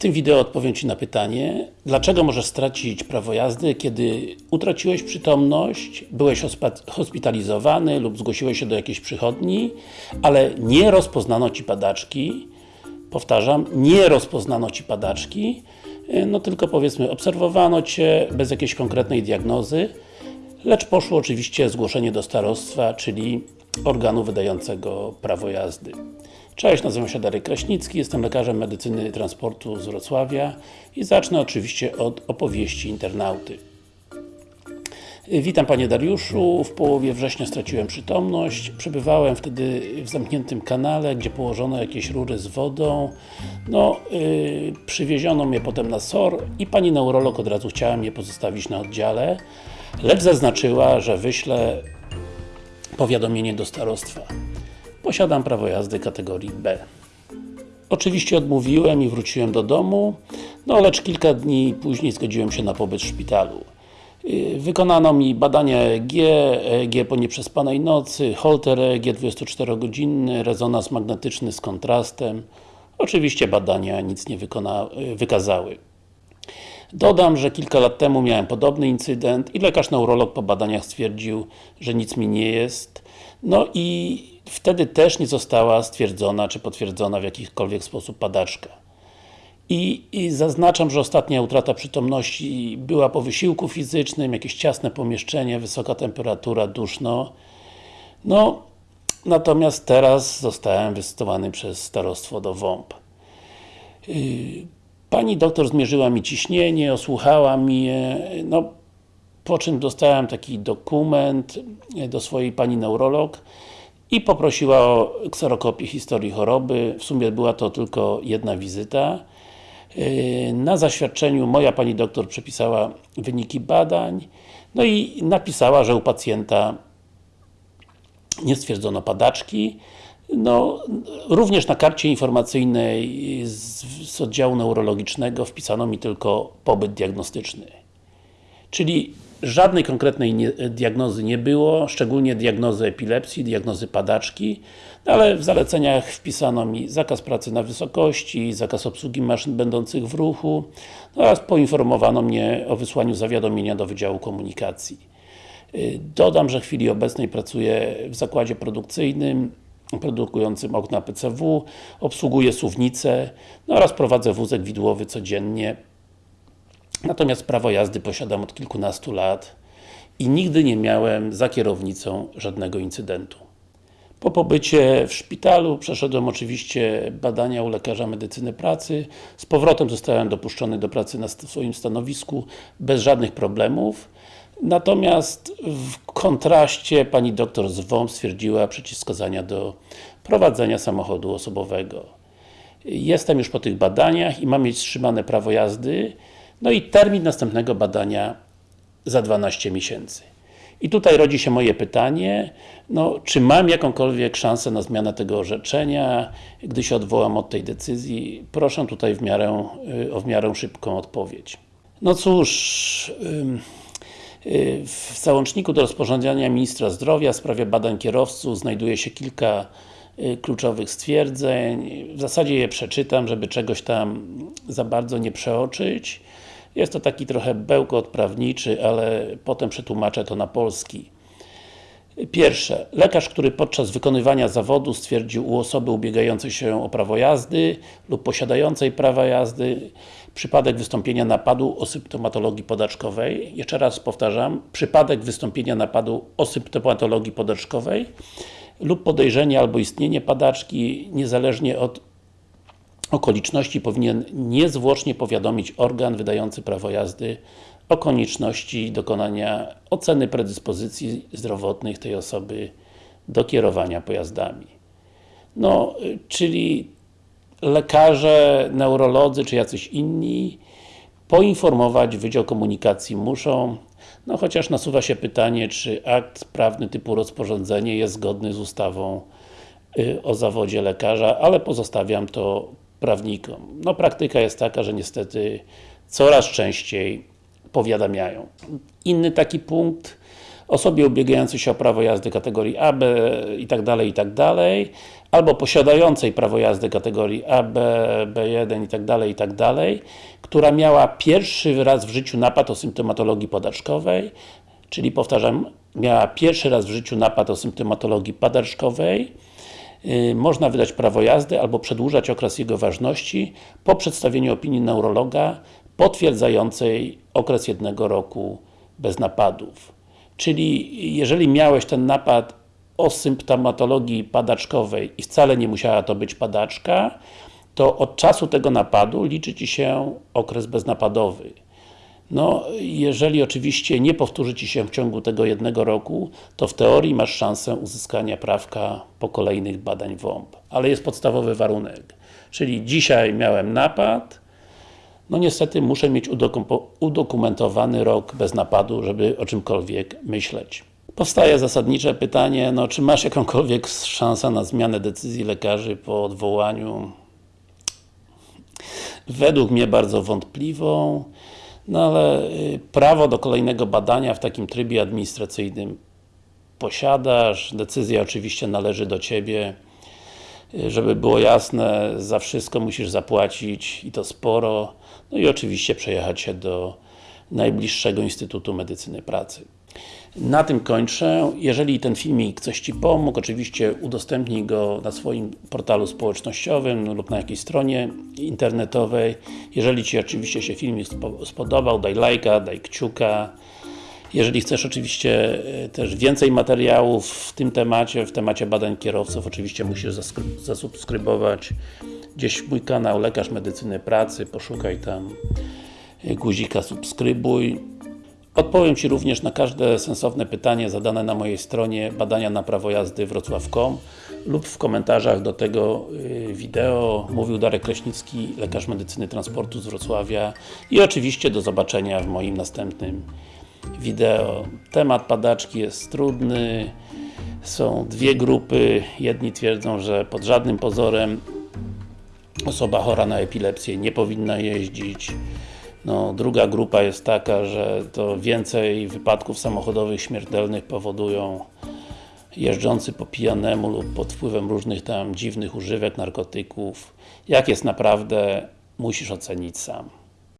tym wideo odpowiem Ci na pytanie, dlaczego możesz stracić prawo jazdy, kiedy utraciłeś przytomność, byłeś hospitalizowany lub zgłosiłeś się do jakiejś przychodni, ale nie rozpoznano Ci padaczki, powtarzam, nie rozpoznano Ci padaczki, no tylko powiedzmy, obserwowano Cię bez jakiejś konkretnej diagnozy, lecz poszło oczywiście zgłoszenie do starostwa, czyli organu wydającego prawo jazdy. Cześć, nazywam się Darek Kraśnicki, jestem lekarzem medycyny transportu z Wrocławia i zacznę oczywiście od opowieści internauty. Witam Panie Dariuszu, w połowie września straciłem przytomność, przebywałem wtedy w zamkniętym kanale, gdzie położono jakieś rury z wodą no, yy, przywieziono mnie potem na SOR i Pani neurolog od razu chciała mnie pozostawić na oddziale lecz zaznaczyła, że wyślę powiadomienie do starostwa. Posiadam prawo jazdy kategorii B. Oczywiście odmówiłem i wróciłem do domu, no lecz kilka dni później zgodziłem się na pobyt w szpitalu. Y, wykonano mi badania EEG, EEG po nieprzespanej nocy, holter EEG 24-godzinny, rezonans magnetyczny z kontrastem. Oczywiście badania nic nie wykazały. Dodam, że kilka lat temu miałem podobny incydent i lekarz neurolog po badaniach stwierdził, że nic mi nie jest. No i wtedy też nie została stwierdzona, czy potwierdzona w jakikolwiek sposób padaczka. I, I, zaznaczam, że ostatnia utrata przytomności była po wysiłku fizycznym, jakieś ciasne pomieszczenie, wysoka temperatura, duszno. No, natomiast teraz zostałem wysytuowany przez starostwo do WOMP. Yy, Pani doktor zmierzyła mi ciśnienie, osłuchała mnie, no po czym dostałem taki dokument do swojej pani neurolog i poprosiła o kserokopię historii choroby. W sumie była to tylko jedna wizyta. Yy, na zaświadczeniu moja pani doktor przepisała wyniki badań, no i napisała, że u pacjenta nie stwierdzono padaczki, no, również na karcie informacyjnej z, z oddziału neurologicznego wpisano mi tylko pobyt diagnostyczny. Czyli żadnej konkretnej nie, diagnozy nie było, szczególnie diagnozy epilepsji, diagnozy padaczki, no ale w zaleceniach wpisano mi zakaz pracy na wysokości, zakaz obsługi maszyn będących w ruchu no oraz poinformowano mnie o wysłaniu zawiadomienia do Wydziału Komunikacji. Dodam, że w chwili obecnej pracuję w zakładzie produkcyjnym, produkującym okna PCW, obsługuję suwnicę no oraz prowadzę wózek widłowy codziennie. Natomiast prawo jazdy posiadam od kilkunastu lat i nigdy nie miałem za kierownicą żadnego incydentu. Po pobycie w szpitalu przeszedłem oczywiście badania u lekarza medycyny pracy. Z powrotem zostałem dopuszczony do pracy na swoim stanowisku bez żadnych problemów. Natomiast w kontraście pani doktor z WOM stwierdziła przeciwwskazania do prowadzenia samochodu osobowego. Jestem już po tych badaniach i mam mieć wstrzymane prawo jazdy, no i termin następnego badania za 12 miesięcy. I tutaj rodzi się moje pytanie, no, czy mam jakąkolwiek szansę na zmianę tego orzeczenia, gdy się odwołam od tej decyzji? Proszę tutaj w miarę, y, o w miarę szybką odpowiedź. No cóż, Y, w załączniku do rozporządzenia Ministra Zdrowia w sprawie badań kierowców znajduje się kilka kluczowych stwierdzeń. W zasadzie je przeczytam, żeby czegoś tam za bardzo nie przeoczyć. Jest to taki trochę bełkot prawniczy, ale potem przetłumaczę to na polski. Pierwsze. Lekarz, który podczas wykonywania zawodu stwierdził u osoby ubiegającej się o prawo jazdy lub posiadającej prawa jazdy przypadek wystąpienia napadu o symptomatologii podaczkowej. Jeszcze raz powtarzam, przypadek wystąpienia napadu o symptomatologii podaczkowej lub podejrzenie albo istnienie padaczki, niezależnie od okoliczności powinien niezwłocznie powiadomić organ wydający prawo jazdy o konieczności dokonania oceny predyspozycji zdrowotnych tej osoby do kierowania pojazdami. No, czyli lekarze, neurolodzy czy jacyś inni poinformować Wydział Komunikacji muszą, no chociaż nasuwa się pytanie, czy akt prawny typu rozporządzenie jest zgodny z ustawą y, o zawodzie lekarza, ale pozostawiam to prawnikom. No praktyka jest taka, że niestety coraz częściej powiadamiają. Inny taki punkt osobie ubiegającej się o prawo jazdy kategorii A, B i tak dalej, i tak dalej, albo posiadającej prawo jazdy kategorii A, B, B1 i tak dalej, i tak dalej, która miała pierwszy raz w życiu napad o symptomatologii podaczkowej, czyli powtarzam, miała pierwszy raz w życiu napad o symptomatologii padaczkowej, yy, można wydać prawo jazdy albo przedłużać okres jego ważności po przedstawieniu opinii neurologa potwierdzającej okres jednego roku bez napadów. Czyli jeżeli miałeś ten napad o symptomatologii padaczkowej i wcale nie musiała to być padaczka, to od czasu tego napadu liczy Ci się okres beznapadowy. No, jeżeli oczywiście nie powtórzy Ci się w ciągu tego jednego roku, to w teorii masz szansę uzyskania prawka po kolejnych badań WOMP. Ale jest podstawowy warunek. Czyli dzisiaj miałem napad, no niestety muszę mieć udokumentowany rok bez napadu, żeby o czymkolwiek myśleć. Powstaje zasadnicze pytanie, no czy masz jakąkolwiek szansę na zmianę decyzji lekarzy po odwołaniu? Według mnie bardzo wątpliwą, no ale y, prawo do kolejnego badania w takim trybie administracyjnym posiadasz, decyzja oczywiście należy do Ciebie. Y, żeby było jasne, za wszystko musisz zapłacić i to sporo, no i oczywiście przejechać się do najbliższego Instytutu Medycyny Pracy. Na tym kończę. Jeżeli ten filmik coś Ci pomógł, oczywiście udostępnij go na swoim portalu społecznościowym lub na jakiejś stronie internetowej. Jeżeli Ci oczywiście się filmik spodobał, daj lajka, daj kciuka. Jeżeli chcesz oczywiście e, też więcej materiałów w tym temacie, w temacie badań kierowców, oczywiście musisz zasubskrybować gdzieś mój kanał Lekarz Medycyny Pracy, poszukaj tam e, guzika subskrybuj. Odpowiem Ci również na każde sensowne pytanie zadane na mojej stronie badania na prawo jazdy wrocław.com lub w komentarzach do tego y, wideo. Mówił Darek Kraśnicki, lekarz medycyny transportu z Wrocławia i oczywiście do zobaczenia w moim następnym wideo. Temat padaczki jest trudny, są dwie grupy, jedni twierdzą, że pod żadnym pozorem osoba chora na epilepsję nie powinna jeździć, no, druga grupa jest taka, że to więcej wypadków samochodowych śmiertelnych powodują jeżdżący po pijanemu lub pod wpływem różnych tam dziwnych używek, narkotyków. Jak jest naprawdę, musisz ocenić sam.